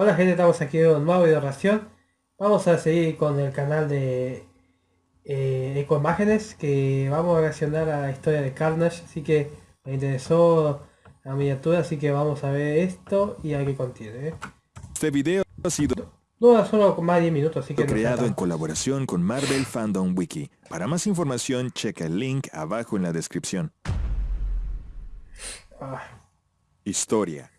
Hola gente, estamos aquí en un nuevo video reacción. Vamos a seguir con el canal de eh, Ecoimágenes, que vamos a reaccionar a la historia de Carnage, así que me interesó la miniatura, así que vamos a ver esto y a qué contiene. ¿eh? Este video ha sido no, solo más de 10 minutos, así que... creado en colaboración con Marvel Fandom Wiki. Para más información, checa el link abajo en la descripción. Ah. Historia.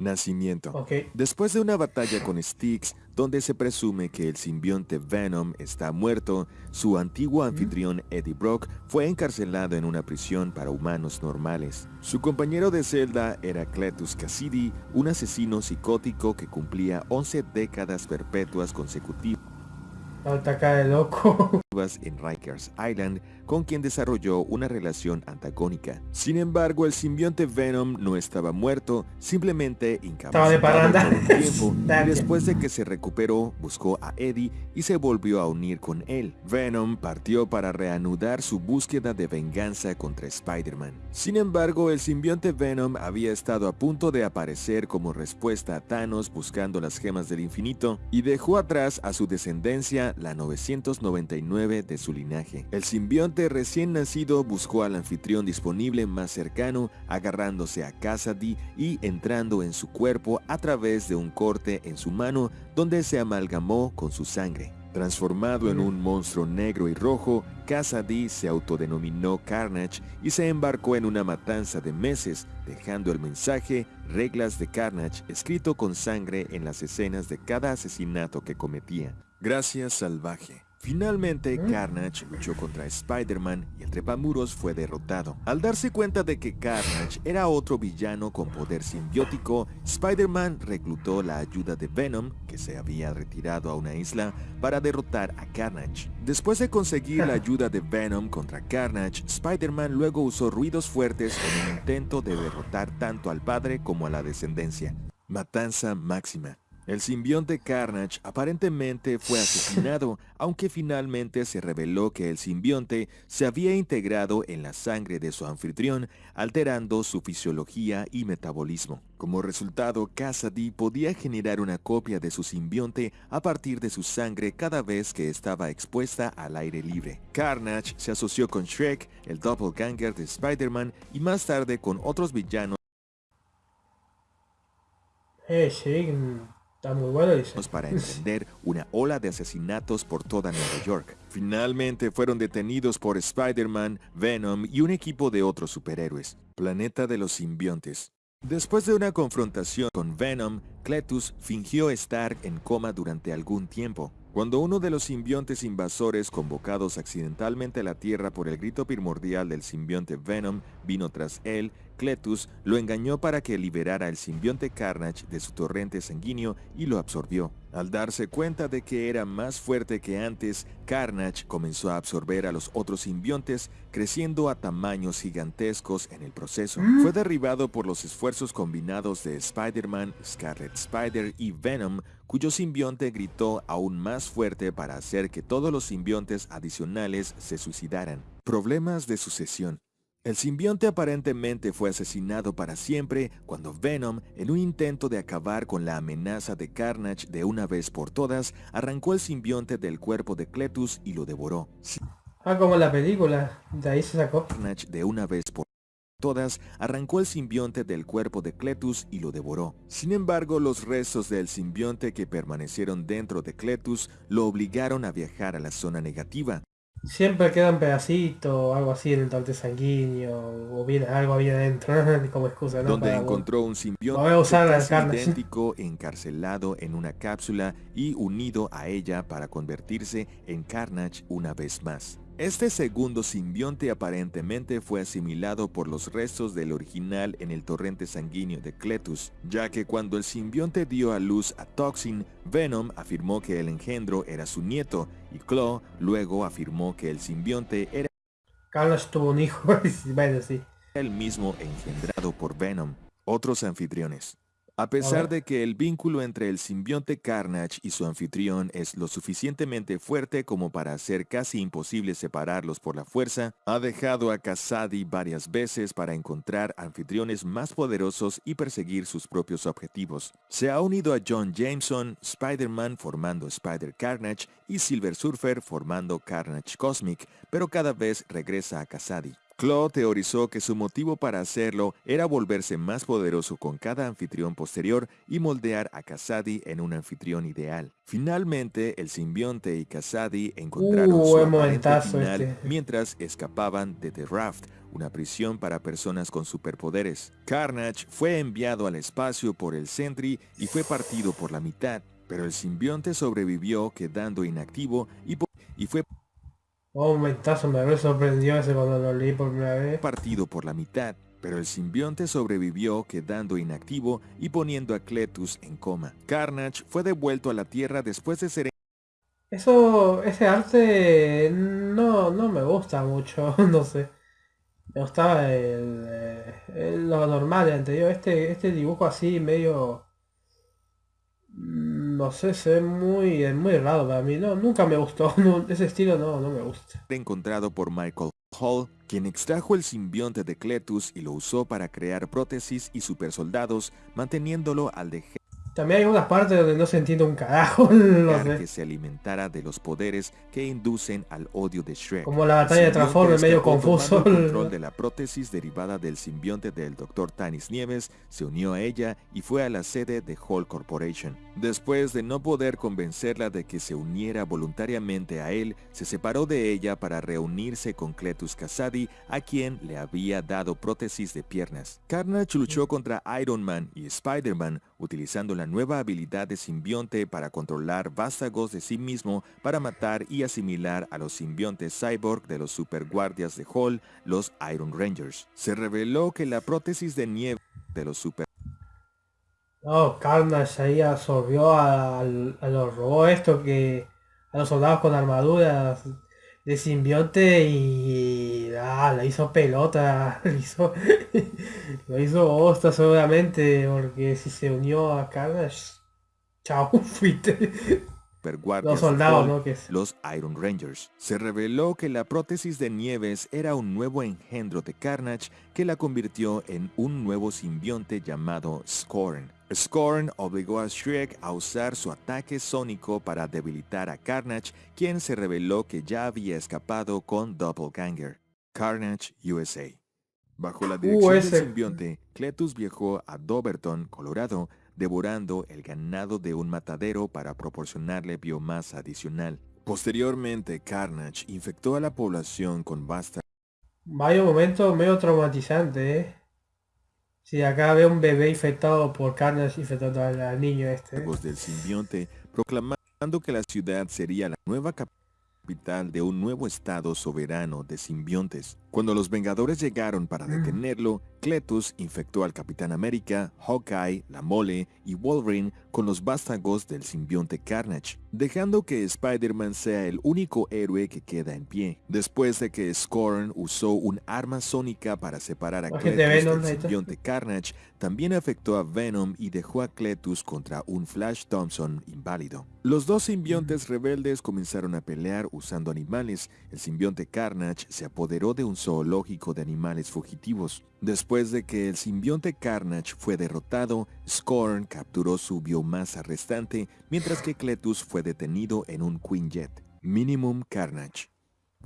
Nacimiento. Después de una batalla con Styx, donde se presume que el simbionte Venom está muerto, su antiguo anfitrión Eddie Brock fue encarcelado en una prisión para humanos normales. Su compañero de celda era Cletus Cassidy, un asesino psicótico que cumplía 11 décadas perpetuas consecutivas Alta de loco. en Rikers Island, con quien desarrolló una relación antagónica. Sin embargo, el simbionte Venom no estaba muerto, simplemente incapacitado estaba de tiempo. y después de que se recuperó, buscó a Eddie y se volvió a unir con él. Venom partió para reanudar su búsqueda de venganza contra Spider-Man. Sin embargo, el simbionte Venom había estado a punto de aparecer como respuesta a Thanos buscando las gemas del infinito y dejó atrás a su descendencia la 999 de su linaje. El simbionte recién nacido buscó al anfitrión disponible más cercano, agarrándose a Cassidy y entrando en su cuerpo a través de un corte en su mano donde se amalgamó con su sangre. Transformado en un monstruo negro y rojo, Cassidy se autodenominó Carnage y se embarcó en una matanza de meses, dejando el mensaje Reglas de Carnage escrito con sangre en las escenas de cada asesinato que cometía. Gracias salvaje. Finalmente, Carnage luchó contra Spider-Man y el trepamuros fue derrotado. Al darse cuenta de que Carnage era otro villano con poder simbiótico, Spider-Man reclutó la ayuda de Venom, que se había retirado a una isla, para derrotar a Carnage. Después de conseguir la ayuda de Venom contra Carnage, Spider-Man luego usó ruidos fuertes en un intento de derrotar tanto al padre como a la descendencia. Matanza máxima. El simbionte Carnage aparentemente fue asesinado, aunque finalmente se reveló que el simbionte se había integrado en la sangre de su anfitrión, alterando su fisiología y metabolismo. Como resultado, Cassidy podía generar una copia de su simbionte a partir de su sangre cada vez que estaba expuesta al aire libre. Carnage se asoció con Shrek, el doppelganger de Spider-Man y más tarde con otros villanos eh, Está muy bueno, Para entender una ola de asesinatos por toda Nueva York. Finalmente fueron detenidos por Spider-Man, Venom y un equipo de otros superhéroes. Planeta de los simbiontes. Después de una confrontación con Venom, Cletus fingió estar en coma durante algún tiempo. Cuando uno de los simbiontes invasores convocados accidentalmente a la Tierra por el grito primordial del simbionte Venom vino tras él, Cletus lo engañó para que liberara el simbionte Carnage de su torrente sanguíneo y lo absorbió. Al darse cuenta de que era más fuerte que antes, Carnage comenzó a absorber a los otros simbiontes, creciendo a tamaños gigantescos en el proceso. Mm. Fue derribado por los esfuerzos combinados de Spider-Man, Scarlet Spider y Venom, cuyo simbionte gritó aún más fuerte para hacer que todos los simbiontes adicionales se suicidaran. Problemas de sucesión. El simbionte aparentemente fue asesinado para siempre cuando Venom, en un intento de acabar con la amenaza de Carnage de una vez por todas, arrancó el simbionte del cuerpo de Cletus y lo devoró. Ah, como la película, de ahí se sacó. Carnage de una vez por todas, arrancó el simbionte del cuerpo de Cletus y lo devoró. Sin embargo, los restos del simbionte que permanecieron dentro de Cletus lo obligaron a viajar a la zona negativa, Siempre queda un pedacito o algo así en el torte sanguíneo o bien algo había adentro como excusa, ¿no? Donde encontró un simbionte idéntico encarcelado en una cápsula y unido a ella para convertirse en Carnage una vez más. Este segundo simbionte aparentemente fue asimilado por los restos del original en el torrente sanguíneo de Cletus, ya que cuando el simbionte dio a luz a Toxin, Venom afirmó que el engendro era su nieto, y Claw luego afirmó que el simbionte era Carlos tuvo un hijo, el mismo engendrado por Venom. Otros anfitriones. A pesar de que el vínculo entre el simbionte Carnage y su anfitrión es lo suficientemente fuerte como para hacer casi imposible separarlos por la fuerza, ha dejado a Kasadi varias veces para encontrar anfitriones más poderosos y perseguir sus propios objetivos. Se ha unido a John Jameson, Spider-Man formando Spider Carnage y Silver Surfer formando Carnage Cosmic, pero cada vez regresa a Kasadi. Claw teorizó que su motivo para hacerlo era volverse más poderoso con cada anfitrión posterior y moldear a Kasadi en un anfitrión ideal. Finalmente, el simbionte y Kasadi encontraron Uh, su final este. mientras escapaban de The Raft, una prisión para personas con superpoderes. Carnage fue enviado al espacio por el Sentry y fue partido por la mitad, pero el simbionte sobrevivió quedando inactivo y, y fue Oh, un momentazo, me sorprendió ese cuando lo leí por primera vez. partido por la mitad, pero el simbionte sobrevivió quedando inactivo y poniendo a Cletus en coma. Carnage fue devuelto a la Tierra después de ser Eso, ese arte no, no me gusta mucho, no sé. Me gustaba el, eh, el- lo normal, el anterior. Este, este dibujo así medio... No sé, ve muy, es muy raro para mí. No, nunca me gustó. ese estilo no, no me gusta. encontrado por Michael Hall, quien extrajo el simbionte de Cletus y lo usó para crear prótesis y supersoldados, manteniéndolo al dejar También hay unas partes donde no se entiende un carajo, no que sé. se alimentara de los poderes que inducen al odio de Shrek. Como la batalla de Transformers, medio escapó confuso. el control de la prótesis derivada del simbionte del Dr. Tanis Nieves, se unió a ella y fue a la sede de Hall Corporation. Después de no poder convencerla de que se uniera voluntariamente a él, se separó de ella para reunirse con Cletus Kasady, a quien le había dado prótesis de piernas. Carnage luchó contra Iron Man y Spider-Man, utilizando la nueva habilidad de simbionte para controlar vástagos de sí mismo para matar y asimilar a los simbiontes cyborg de los superguardias de Hall, los Iron Rangers. Se reveló que la prótesis de nieve de los super No, Carnage ahí absorbió a, a los robots estos que... A los soldados con armaduras de simbionte y... Ah, la hizo pelota, lo hizo... lo hizo bosta seguramente, porque si se unió a Carnage... Chao, fuiste. Los soldados, ¿no? Que es- los Iron Rangers. Se reveló que la prótesis de Nieves era un nuevo engendro de Carnage que la convirtió en un nuevo simbionte llamado Scorn. Scorn obligó a Shrek a usar su ataque sónico para debilitar a Carnage, quien se reveló que ya había escapado con Doppelganger. Carnage USA. Bajo la dirección del simbionte, Cletus viajó a Doverton, Colorado, devorando el ganado de un matadero para proporcionarle biomasa adicional. Posteriormente, Carnage infectó a la población con vástagos Vaya momento medio traumatizante, ¿eh? Si acá veo un bebé infectado por Carnage infectando al, al niño este. ¿eh? del simbionte, proclamando que la ciudad sería la nueva capital de un nuevo estado soberano de simbiontes. Cuando los Vengadores llegaron para Mm. detenerlo, Cletus infectó al Capitán América, Hawkeye, la Mole y Wolverine con los vástagos del simbionte Carnage, dejando que Spider-Man sea el único héroe que queda en pie. Después de que Scorn usó un arma sónica para separar a Cletus del simbionte Carnage, también afectó a Venom y dejó a Cletus contra un Flash Thompson inválido. Los dos simbiontes rebeldes comenzaron a pelear usando animales. El simbionte Carnage se apoderó de un zoológico de animales fugitivos. Después de que el simbionte Carnage fue derrotado, Scorn capturó su biomasa restante, mientras que Cletus fue detenido en un Quinjet. Minimum Carnage.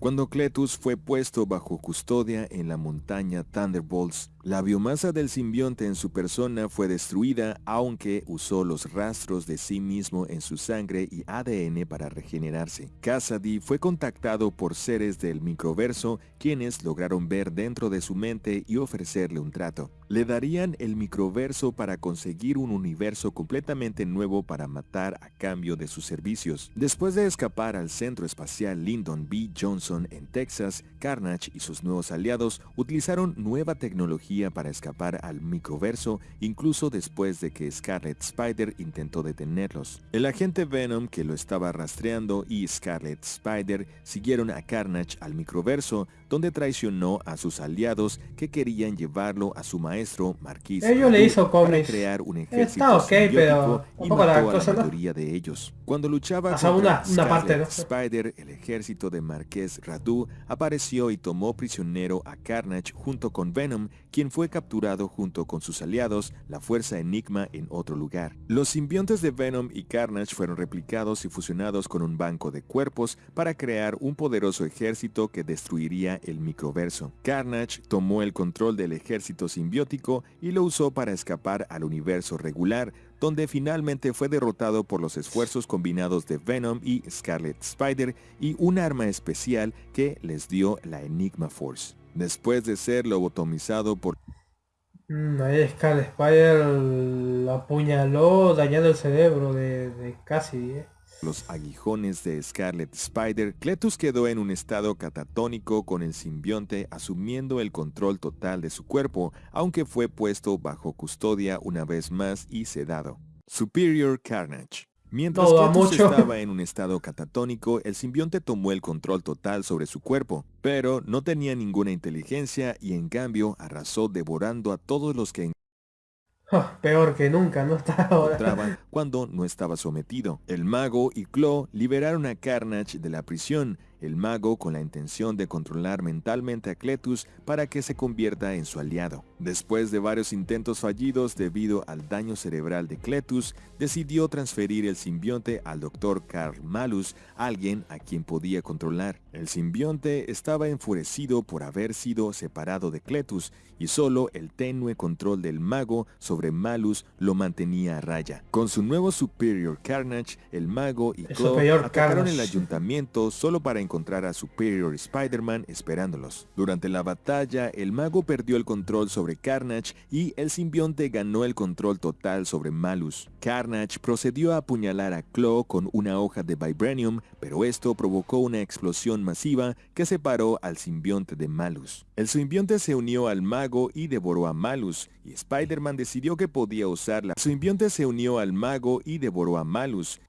Cuando Cletus fue puesto bajo custodia en la montaña Thunderbolts, la biomasa del simbionte en su persona fue destruida aunque usó los rastros de sí mismo en su sangre y ADN para regenerarse. Cassidy fue contactado por seres del microverso quienes lograron ver dentro de su mente y ofrecerle un trato. Le darían el microverso para conseguir un universo completamente nuevo para matar a cambio de sus servicios. Después de escapar al centro espacial Lyndon B. Johnson, En Texas, Carnage y sus nuevos aliados utilizaron nueva tecnología para escapar al microverso incluso después de que Scarlet Spider intentó detenerlos. El agente Venom que lo estaba rastreando y Scarlet Spider siguieron a Carnage al microverso donde traicionó a sus aliados que querían llevarlo a su maestro Marquis Ellos le hizo para crear un ejército pero y mató a la mayoría de ellos. Cuando luchaba contra una, una parte, ¿no? Spider, el ejército de Marqués Radu apareció y tomó prisionero a Carnage junto con Venom, quien fue capturado junto con sus aliados, la Fuerza Enigma, en otro lugar. Los simbiontes de Venom y Carnage fueron replicados y fusionados con un banco de cuerpos para crear un poderoso ejército que destruiría el microverso. Carnage tomó el control del ejército simbiótico y lo usó para escapar al universo regular, donde finalmente fue derrotado por los esfuerzos combinados de Venom y Scarlet Spider y un arma especial que les dio la Enigma Force. Después de ser lobotomizado por... Mm, ahí Scarlet Spider lo apuñaló dañando el cerebro de, de Cassidy. ¿eh? Los aguijones de Scarlet Spider, Cletus quedó en un estado catatónico con el simbionte asumiendo el control total de su cuerpo, aunque fue puesto bajo custodia una vez más y sedado. Superior Carnage Mientras Cletus estaba en un estado catatónico, el simbionte tomó el control total sobre su cuerpo, pero no tenía ninguna inteligencia y en cambio arrasó devorando a todos los que peor que nunca, no está ahora. cuando no estaba sometido. El mago y Claw liberaron a Carnage de la prisión el mago con la intención de controlar mentalmente a Cletus para que se convierta en su aliado. Después de varios intentos fallidos debido al daño cerebral de Cletus, decidió transferir el simbionte al Dr. Carl Malus, alguien a quien podía controlar. El simbionte estaba enfurecido por haber sido separado de Cletus y solo el tenue control del mago sobre Malus lo mantenía a raya. Con su nuevo Superior Carnage, el mago y Claw atacaron el ayuntamiento solo para encontrar encontrar a Superior Spider-Man esperándolos. Durante la batalla, el mago perdió el control sobre Carnage y el simbionte ganó el control total sobre Malus. Carnage procedió a apuñalar a Claw con una hoja de Vibranium, pero esto provocó una explosión masiva que separó al simbionte de Malus. El simbionte se unió al mago y devoró a Malus, y Spider-Man decidió que podía usarla. El simbionte se unió al mago y devoró a Malus.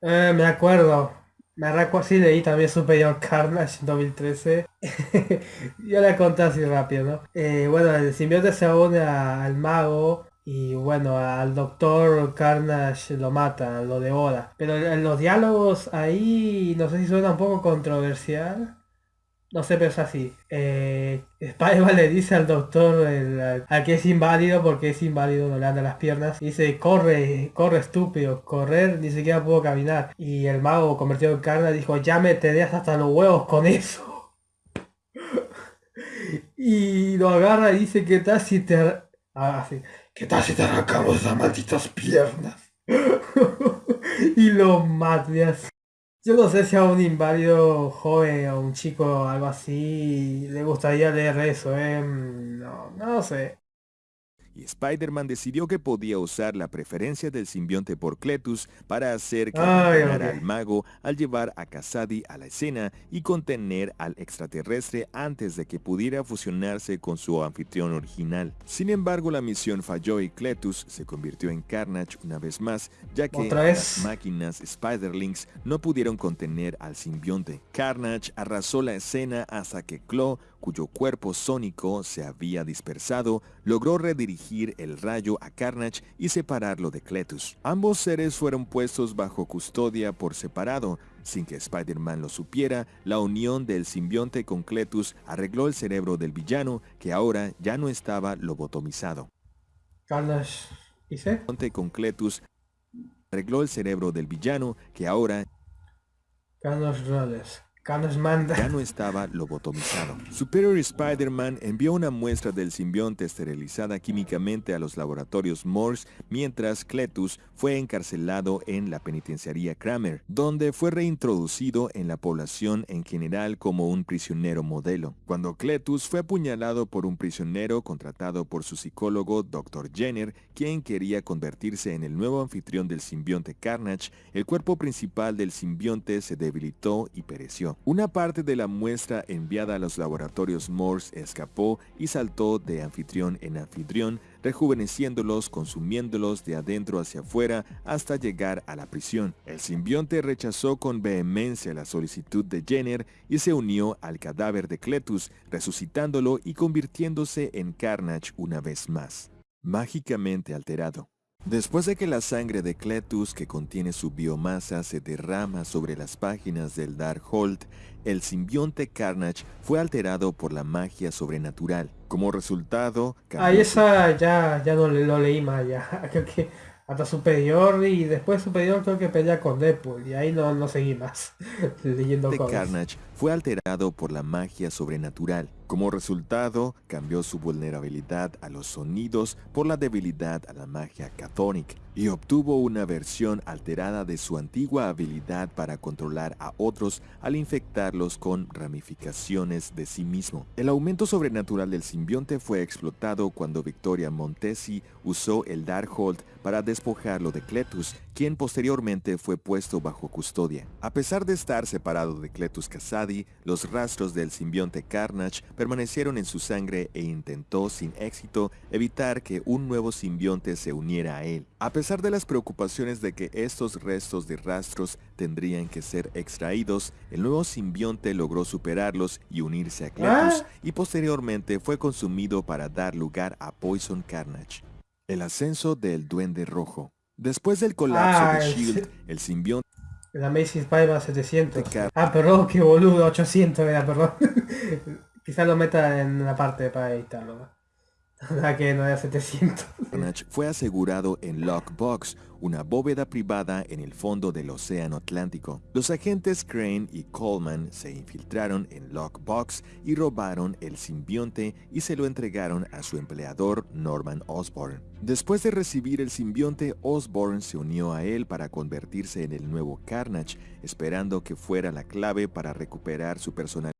Eh, me acuerdo. Me arranco así, leí también Superior Carnage 2013. Yo le conté así rápido, ¿no? Eh, bueno, el simbionte se une al mago y bueno, al doctor Carnage lo mata, lo devora. Pero en los diálogos ahí no sé si suena un poco controversial. No sé, pero es así. Eh, Spider-Man le dice al doctor al que es inválido porque es inválido, no le anda las piernas. dice, corre, corre estúpido, correr, ni siquiera puedo caminar. Y el mago convertido en carne dijo, ya me tenías hasta los huevos con eso. y lo agarra y dice, ¿qué tal si te... Ah, ¿Qué tal si te arrancamos esas malditas piernas? y lo mata así. Yo no sé si a un inválido joven o un chico algo así le gustaría leer eso, ¿eh? No, no sé y Spider-Man decidió que podía usar la preferencia del simbionte por Cletus para hacer que al mago al llevar a Kasadi a la escena y contener al extraterrestre antes de que pudiera fusionarse con su anfitrión original. Sin embargo, la misión falló y Cletus se convirtió en Carnage una vez más, ya que las máquinas Spiderlings no pudieron contener al simbionte. Carnage arrasó la escena hasta que Claw cuyo cuerpo sónico se había dispersado, logró redirigir el rayo a Carnage y separarlo de Cletus. Ambos seres fueron puestos bajo custodia por separado. Sin que Spider-Man lo supiera, la unión del simbionte con Cletus arregló el cerebro del villano, que ahora ya no estaba lobotomizado. Carnage, ¿dice? con Cletus arregló el cerebro del villano, que ahora... Carnage ya no estaba lobotomizado. Superior Spider-Man envió una muestra del simbionte esterilizada químicamente a los laboratorios Morse mientras Cletus fue encarcelado en la penitenciaría Kramer, donde fue reintroducido en la población en general como un prisionero modelo. Cuando Cletus fue apuñalado por un prisionero contratado por su psicólogo Dr. Jenner, quien quería convertirse en el nuevo anfitrión del simbionte Carnage, el cuerpo principal del simbionte se debilitó y pereció. Una parte de la muestra enviada a los laboratorios Morse escapó y saltó de anfitrión en anfitrión, rejuveneciéndolos, consumiéndolos de adentro hacia afuera hasta llegar a la prisión. El simbionte rechazó con vehemencia la solicitud de Jenner y se unió al cadáver de Cletus, resucitándolo y convirtiéndose en Carnage una vez más. Mágicamente alterado. Después de que la sangre de Cletus que contiene su biomasa se derrama sobre las páginas del Darkhold, el simbionte Carnage fue alterado por la magia sobrenatural. Como resultado... Ah, esa ya, ya no lo leí más ya. Creo que hasta superior y después superior creo que pelea con Deadpool y ahí no, no seguí más leyendo cosas. Carnage fue alterado por la magia sobrenatural. Como resultado, cambió su vulnerabilidad a los sonidos por la debilidad a la magia catónica y obtuvo una versión alterada de su antigua habilidad para controlar a otros al infectarlos con ramificaciones de sí mismo. El aumento sobrenatural del simbionte fue explotado cuando Victoria Montesi usó el Darkhold para despojarlo de Cletus, quien posteriormente fue puesto bajo custodia. A pesar de estar separado de Cletus Kasadi, los rastros del simbionte Carnage permanecieron en su sangre e intentó sin éxito evitar que un nuevo simbionte se uniera a él. A pesar de las preocupaciones de que estos restos de rastros tendrían que ser extraídos, el nuevo simbionte logró superarlos y unirse a Cletus ah. y posteriormente fue consumido para dar lugar a Poison Carnage. El ascenso del Duende Rojo. Después del colapso de ah, S.H.I.E.L.D., el simbionte... La Macy's Spider 700. Ah, perdón, qué boludo, 800 era, perdón. Quizás lo meta en la parte para editarlo. La que no era 700. Fue asegurado en Lockbox, una bóveda privada en el fondo del Océano Atlántico. Los agentes Crane y Coleman se infiltraron en Lockbox y robaron el simbionte y se lo entregaron a su empleador Norman Osborn. Después de recibir el simbionte, Osborn se unió a él para convertirse en el nuevo Carnage, esperando que fuera la clave para recuperar su personalidad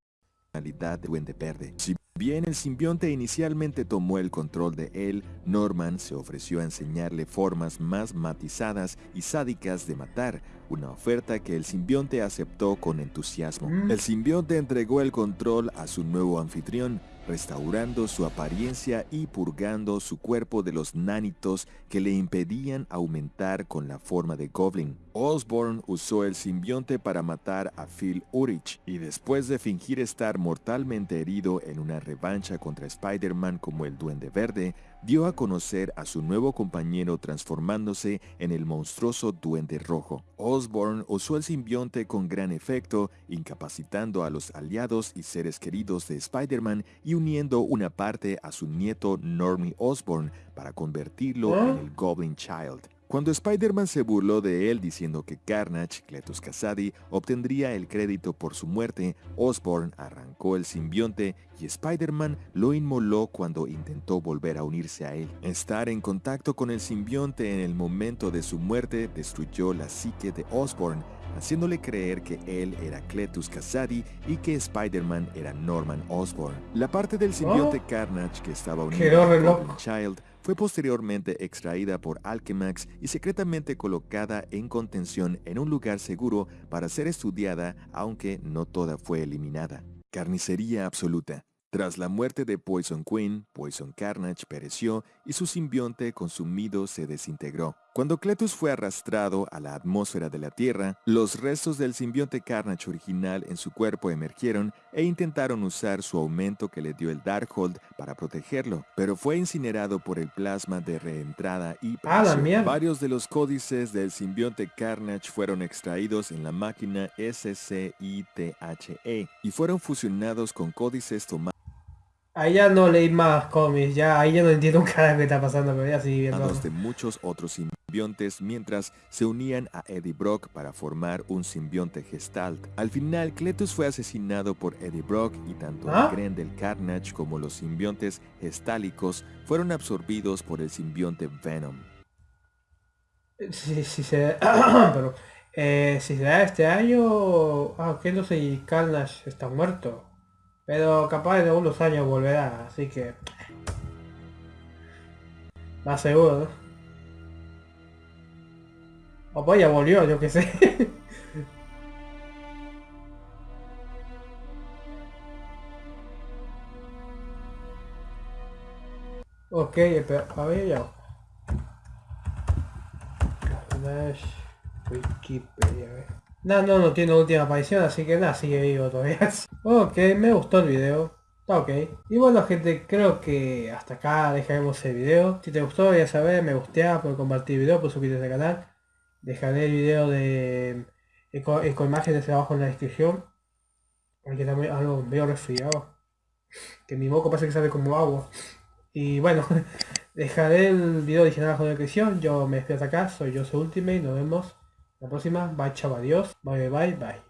de Duende Verde. Si bien el simbionte inicialmente tomó el control de él, Norman se ofreció a enseñarle formas más matizadas y sádicas de matar, una oferta que el simbionte aceptó con entusiasmo. Mm. El simbionte entregó el control a su nuevo anfitrión, restaurando su apariencia y purgando su cuerpo de los nánitos que le impedían aumentar con la forma de Goblin. Osborn usó el simbionte para matar a Phil Urich y después de fingir estar mortalmente herido en una revancha contra Spider-Man como el Duende Verde, dio a conocer a su nuevo compañero transformándose en el monstruoso Duende Rojo. Osborn usó el simbionte con gran efecto, incapacitando a los aliados y seres queridos de Spider-Man y uniendo una parte a su nieto Normie Osborn para convertirlo en ¿Eh? el Goblin Child. Cuando Spider-Man se burló de él diciendo que Carnage, Cletus Kasady, obtendría el crédito por su muerte, Osborn arrancó el simbionte y Spider-Man lo inmoló cuando intentó volver a unirse a él. Estar en contacto con el simbionte en el momento de su muerte destruyó la psique de Osborn, haciéndole creer que él era Cletus Kasady y que Spider-Man era Norman Osborn. La parte del simbionte oh. Carnage que estaba unido a Child fue posteriormente extraída por Alchemax y secretamente colocada en contención en un lugar seguro para ser estudiada, aunque no toda fue eliminada. Carnicería absoluta. Tras la muerte de Poison Queen, Poison Carnage pereció y su simbionte consumido se desintegró. Cuando Cletus fue arrastrado a la atmósfera de la Tierra, los restos del simbionte Carnage original en su cuerpo emergieron e intentaron usar su aumento que le dio el Darkhold para protegerlo, pero fue incinerado por el plasma de reentrada y Varios de los códices del simbionte Carnage fueron extraídos en la máquina SCITHE y fueron fusionados con códices tomados Ahí ya no leí más cómics, ya ahí ya no entiendo un cara que está pasando, pero ya sigue viendo. de muchos otros simbiontes mientras se unían a Eddie Brock para formar un simbionte gestalt. Al final, Cletus fue asesinado por Eddie Brock y tanto ¿Ah? el del Carnage como los simbiontes gestálicos fueron absorbidos por el simbionte Venom. Sí, sí se... pero, eh, si se da este año... Ah, Cletus y Carnage están muertos. Pero capaz de unos años volverá, así que... Eh, Está seguro. O pues ya volvió, yo qué sé. ok, espera, a ver ya. Wikipedia, a. No, no, no tiene última aparición, así que nada, sigue vivo todavía. ok, me gustó el video. Está ok. Y bueno gente, creo que hasta acá dejaremos el video. Si te gustó ya sabes, me gustea por compartir el video, por suscribirte al canal. Dejaré el video de eco, imágenes abajo en la descripción. Aquí también algo medio resfriado. Que mi moco parece que sale como agua. Y bueno, dejaré el video original abajo en la descripción. Yo me despido hasta acá, soy yo, soy Ultimate, nos vemos la próxima. Bye, chao, adiós. Bye, bye, bye.